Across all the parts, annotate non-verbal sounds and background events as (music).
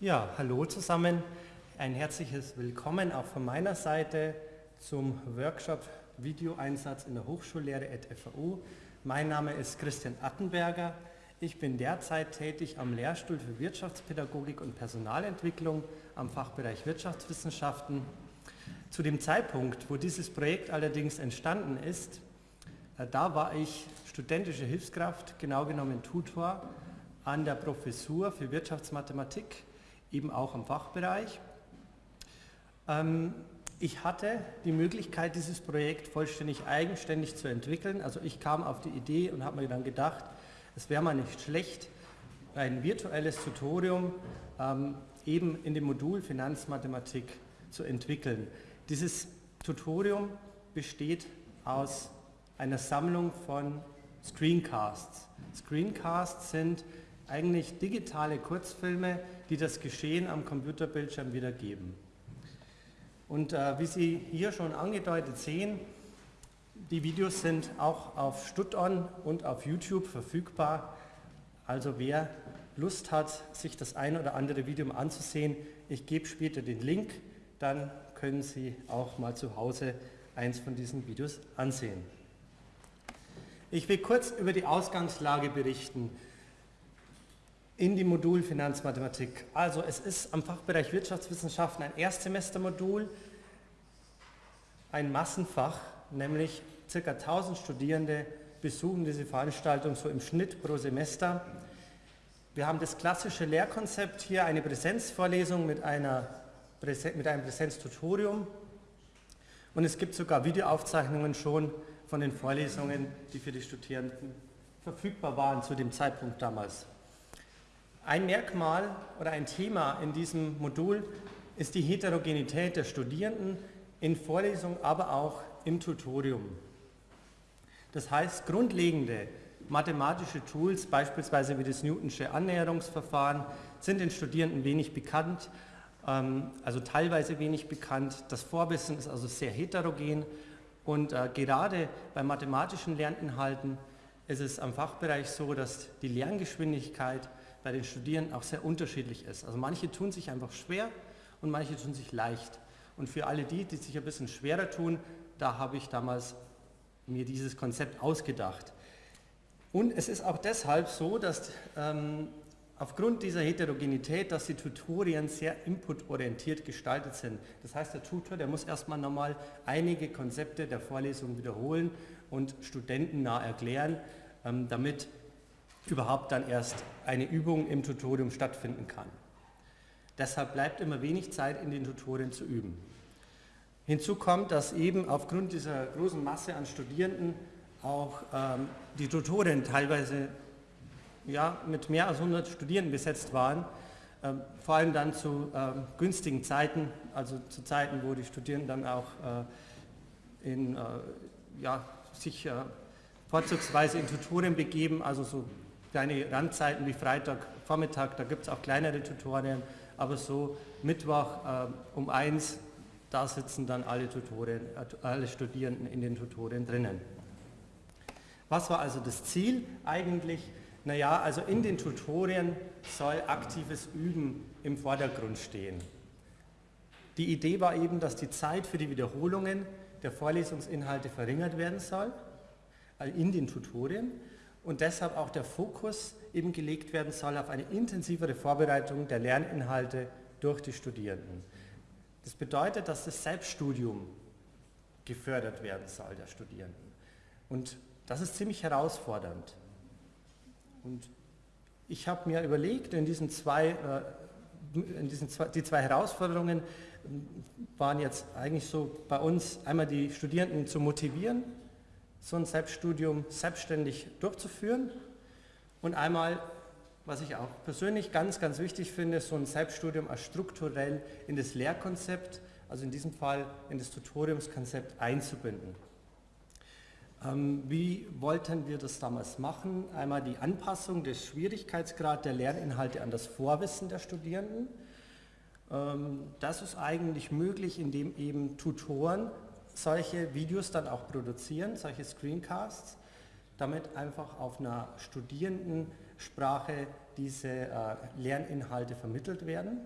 Ja, hallo zusammen. Ein herzliches Willkommen auch von meiner Seite zum Workshop Videoeinsatz in der Hochschullehre at FAU. Mein Name ist Christian Attenberger. Ich bin derzeit tätig am Lehrstuhl für Wirtschaftspädagogik und Personalentwicklung am Fachbereich Wirtschaftswissenschaften. Zu dem Zeitpunkt, wo dieses Projekt allerdings entstanden ist, äh, da war ich studentische Hilfskraft, genau genommen Tutor an der Professur für Wirtschaftsmathematik, eben auch im Fachbereich. Ähm, ich hatte die Möglichkeit, dieses Projekt vollständig eigenständig zu entwickeln. Also ich kam auf die Idee und habe mir dann gedacht, es wäre mal nicht schlecht, ein virtuelles Tutorium ähm, eben in dem Modul Finanzmathematik zu entwickeln. Dieses Tutorium besteht aus einer Sammlung von Screencasts. Screencasts sind eigentlich digitale Kurzfilme, die das Geschehen am Computerbildschirm wiedergeben. Und äh, wie Sie hier schon angedeutet sehen, die Videos sind auch auf StudOn und auf YouTube verfügbar. Also wer Lust hat, sich das ein oder andere Video anzusehen, ich gebe später den Link, dann können Sie auch mal zu Hause eins von diesen Videos ansehen. Ich will kurz über die Ausgangslage berichten in die Modul Finanzmathematik. Also es ist am Fachbereich Wirtschaftswissenschaften ein Erstsemestermodul, ein Massenfach, nämlich ca. 1000 Studierende besuchen diese Veranstaltung so im Schnitt pro Semester. Wir haben das klassische Lehrkonzept hier, eine Präsenzvorlesung mit, einer, mit einem Präsenztutorium und es gibt sogar Videoaufzeichnungen schon von den Vorlesungen, die für die Studierenden verfügbar waren zu dem Zeitpunkt damals. Ein Merkmal oder ein Thema in diesem Modul ist die Heterogenität der Studierenden in Vorlesungen, aber auch im Tutorium. Das heißt, grundlegende mathematische Tools, beispielsweise wie das Newtonsche Annäherungsverfahren, sind den Studierenden wenig bekannt, ähm, also teilweise wenig bekannt. Das Vorwissen ist also sehr heterogen und äh, gerade bei mathematischen Lerninhalten ist es am Fachbereich so, dass die Lerngeschwindigkeit bei den Studierenden auch sehr unterschiedlich ist. Also manche tun sich einfach schwer und manche tun sich leicht. Und für alle die, die sich ein bisschen schwerer tun, da habe ich damals mir dieses Konzept ausgedacht. Und es ist auch deshalb so, dass ähm, aufgrund dieser Heterogenität, dass die Tutorien sehr inputorientiert gestaltet sind. Das heißt, der Tutor, der muss erstmal nochmal einige Konzepte der Vorlesung wiederholen und studentennah erklären, ähm, damit überhaupt dann erst eine Übung im Tutorium stattfinden kann. Deshalb bleibt immer wenig Zeit in den Tutorien zu üben. Hinzu kommt, dass eben aufgrund dieser großen Masse an Studierenden auch ähm, die Tutorien teilweise ja, mit mehr als 100 Studierenden besetzt waren, ähm, vor allem dann zu ähm, günstigen Zeiten, also zu Zeiten, wo die Studierenden dann auch äh, in, äh, ja, sich äh, vorzugsweise in Tutorien begeben, also so kleine Randzeiten wie Freitag, Vormittag, da gibt es auch kleinere Tutorien, aber so Mittwoch äh, um eins, da sitzen dann alle, Tutorien, äh, alle Studierenden in den Tutorien drinnen. Was war also das Ziel eigentlich? Naja, also in den Tutorien soll aktives Üben im Vordergrund stehen. Die Idee war eben, dass die Zeit für die Wiederholungen der Vorlesungsinhalte verringert werden soll, also in den Tutorien und deshalb auch der Fokus eben gelegt werden soll auf eine intensivere Vorbereitung der Lerninhalte durch die Studierenden. Das bedeutet, dass das Selbststudium gefördert werden soll der Studierenden. Und das ist ziemlich herausfordernd. Und ich habe mir überlegt, in diesen zwei, äh, in diesen zwei, die zwei Herausforderungen waren jetzt eigentlich so bei uns einmal die Studierenden zu motivieren, so ein Selbststudium selbstständig durchzuführen und einmal, was ich auch persönlich ganz, ganz wichtig finde, so ein Selbststudium als strukturell in das Lehrkonzept, also in diesem Fall in das Tutoriumskonzept einzubinden. Ähm, wie wollten wir das damals machen? Einmal die Anpassung des Schwierigkeitsgrad der Lerninhalte an das Vorwissen der Studierenden. Ähm, das ist eigentlich möglich, indem eben Tutoren solche Videos dann auch produzieren, solche Screencasts. damit einfach auf einer Studierendensprache diese äh, Lerninhalte vermittelt werden.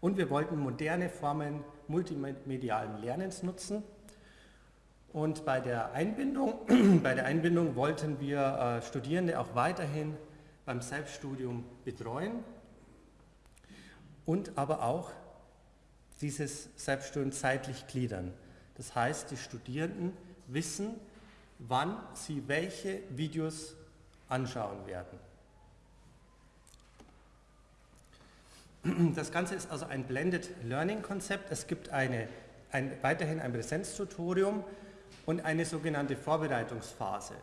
Und wir wollten moderne Formen multimedialen Lernens nutzen. Und bei der Einbindung, (clears throat) bei der Einbindung wollten wir äh, Studierende auch weiterhin beim Selbststudium betreuen und aber auch dieses Selbststudium zeitlich gliedern. Das heißt, die Studierenden wissen, wann sie welche Videos anschauen werden. Das Ganze ist also ein Blended Learning Konzept. Es gibt eine, ein, weiterhin ein Präsenztutorium und eine sogenannte Vorbereitungsphase.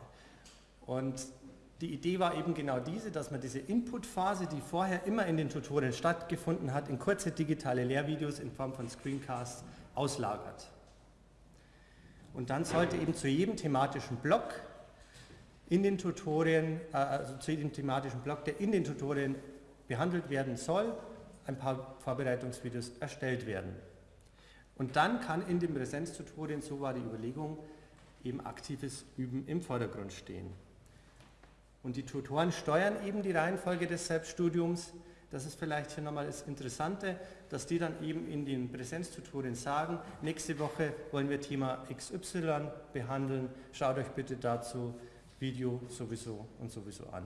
Und die Idee war eben genau diese, dass man diese Inputphase, die vorher immer in den Tutorien stattgefunden hat, in kurze digitale Lehrvideos in Form von Screencasts auslagert. Und dann sollte eben zu jedem thematischen Block in den Tutorien, äh, also zu jedem thematischen Block, der in den Tutorien behandelt werden soll, ein paar Vorbereitungsvideos erstellt werden. Und dann kann in den Präsenztutorien, so war die Überlegung, eben aktives Üben im Vordergrund stehen. Und die Tutoren steuern eben die Reihenfolge des Selbststudiums. Das ist vielleicht hier nochmal das Interessante, dass die dann eben in den Präsenztutorien sagen, nächste Woche wollen wir Thema XY behandeln, schaut euch bitte dazu Video sowieso und sowieso an.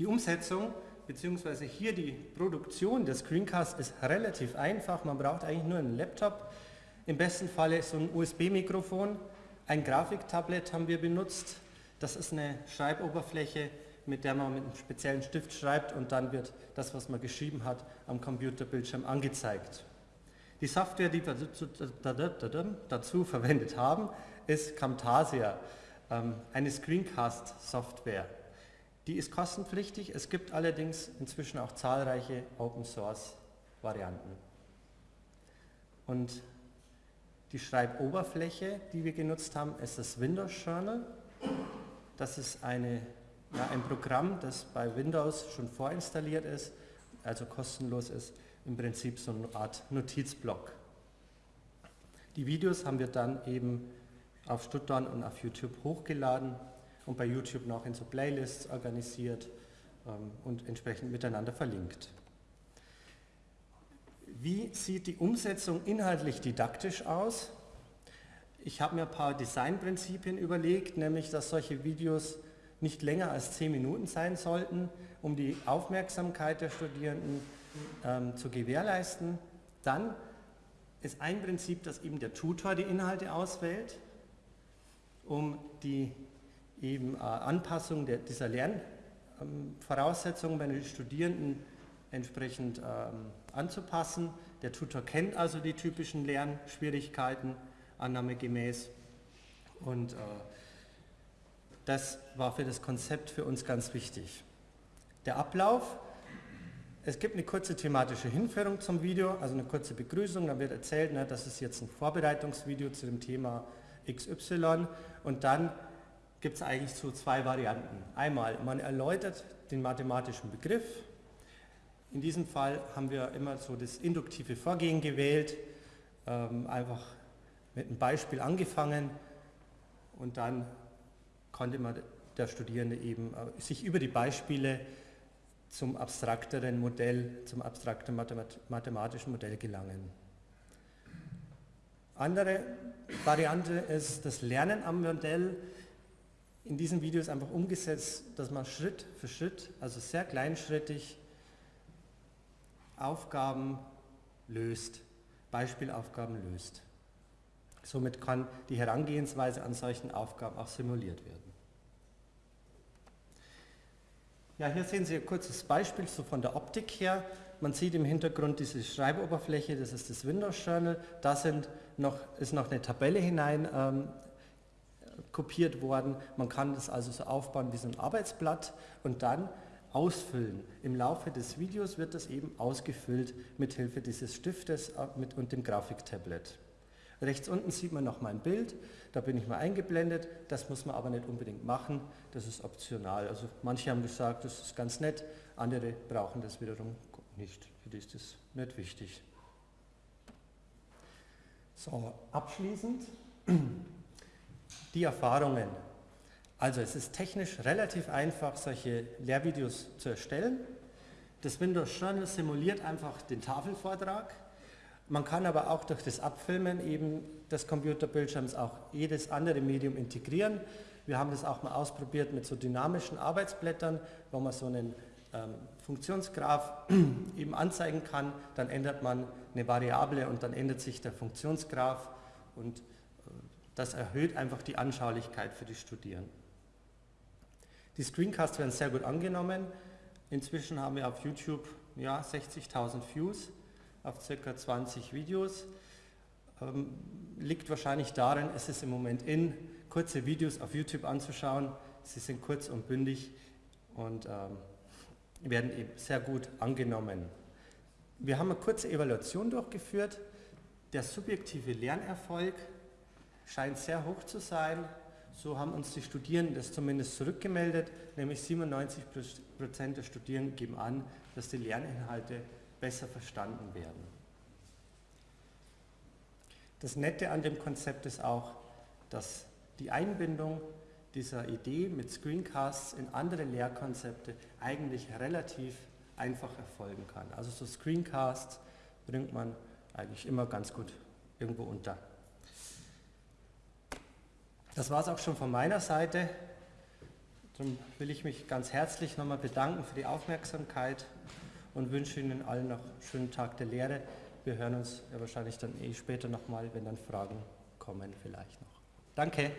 Die Umsetzung bzw. hier die Produktion des Screencasts ist relativ einfach. Man braucht eigentlich nur einen Laptop, im besten Falle so ein USB-Mikrofon, ein Grafiktablet haben wir benutzt. Das ist eine Schreiboberfläche, mit der man mit einem speziellen Stift schreibt und dann wird das, was man geschrieben hat, am Computerbildschirm angezeigt. Die Software, die wir dazu verwendet haben, ist Camtasia, ähm, eine Screencast-Software. Die ist kostenpflichtig, es gibt allerdings inzwischen auch zahlreiche Open-Source-Varianten. Und die Schreiboberfläche, die wir genutzt haben, ist das Windows Journal. Das ist eine, ja, ein Programm, das bei Windows schon vorinstalliert ist, also kostenlos ist, im Prinzip so eine Art Notizblock. Die Videos haben wir dann eben auf Stuttgart und auf YouTube hochgeladen und bei YouTube noch in so Playlists organisiert ähm, und entsprechend miteinander verlinkt. Wie sieht die Umsetzung inhaltlich didaktisch aus? Ich habe mir ein paar Designprinzipien überlegt, nämlich dass solche Videos nicht länger als zehn Minuten sein sollten, um die Aufmerksamkeit der Studierenden ähm, zu gewährleisten. Dann ist ein Prinzip, dass eben der Tutor die Inhalte auswählt, um die eben äh, Anpassung der, dieser Lernvoraussetzungen ähm, bei den Studierenden entsprechend ähm, anzupassen. Der Tutor kennt also die typischen Lernschwierigkeiten annahmegemäß und äh, das war für das Konzept für uns ganz wichtig. Der Ablauf, es gibt eine kurze thematische Hinführung zum Video, also eine kurze Begrüßung, dann wird erzählt, ne, das ist jetzt ein Vorbereitungsvideo zu dem Thema XY und dann gibt es eigentlich so zwei Varianten. Einmal, man erläutert den mathematischen Begriff, in diesem Fall haben wir immer so das induktive Vorgehen gewählt, ähm, einfach mit einem Beispiel angefangen und dann konnte man der Studierende eben äh, sich über die Beispiele zum abstrakteren Modell, zum abstrakten mathematischen Modell gelangen. Andere Variante ist das Lernen am Modell. In diesen Videos einfach umgesetzt, dass man Schritt für Schritt, also sehr kleinschrittig, Aufgaben löst, Beispielaufgaben löst. Somit kann die Herangehensweise an solchen Aufgaben auch simuliert werden. Ja, hier sehen Sie ein kurzes Beispiel so von der Optik her. Man sieht im Hintergrund diese Schreiboberfläche, das ist das Windows Journal. Da sind noch, ist noch eine Tabelle hinein ähm, kopiert worden. Man kann das also so aufbauen wie so ein Arbeitsblatt und dann ausfüllen. Im Laufe des Videos wird das eben ausgefüllt mit Hilfe dieses Stiftes äh, und dem Grafiktablet. Rechts unten sieht man noch mein Bild, da bin ich mal eingeblendet, das muss man aber nicht unbedingt machen, das ist optional. Also manche haben gesagt, das ist ganz nett, andere brauchen das wiederum nicht, für die ist das nicht wichtig. So, abschließend (clears throat) Die Erfahrungen. Also es ist technisch relativ einfach, solche Lehrvideos zu erstellen. Das Windows Journal simuliert einfach den Tafelvortrag. Man kann aber auch durch das Abfilmen eben des Computerbildschirms auch jedes andere Medium integrieren. Wir haben das auch mal ausprobiert mit so dynamischen Arbeitsblättern, wo man so einen ähm, Funktionsgraph (clears throat) eben anzeigen kann. Dann ändert man eine Variable und dann ändert sich der Funktionsgraph und äh, das erhöht einfach die Anschaulichkeit für die Studierenden. Die Screencasts werden sehr gut angenommen. Inzwischen haben wir auf YouTube ja, 60.000 Views auf ca. 20 Videos. Ähm, liegt wahrscheinlich darin, es ist im Moment in, kurze Videos auf YouTube anzuschauen. Sie sind kurz und bündig und ähm, werden eben sehr gut angenommen. Wir haben eine kurze Evaluation durchgeführt. Der subjektive Lernerfolg scheint sehr hoch zu sein. So haben uns die Studierenden das zumindest zurückgemeldet, nämlich 97 Prozent der Studierenden geben an, dass die Lerninhalte besser verstanden werden. Das Nette an dem Konzept ist auch, dass die Einbindung dieser Idee mit Screencasts in andere Lehrkonzepte eigentlich relativ einfach erfolgen kann. Also so Screencasts bringt man eigentlich immer ganz gut irgendwo unter. Das war es auch schon von meiner Seite. Darum will ich mich ganz herzlich nochmal bedanken für die Aufmerksamkeit und wünsche Ihnen allen noch einen schönen Tag der Lehre. Wir hören uns ja wahrscheinlich dann eh später nochmal, wenn dann Fragen kommen vielleicht noch. Danke.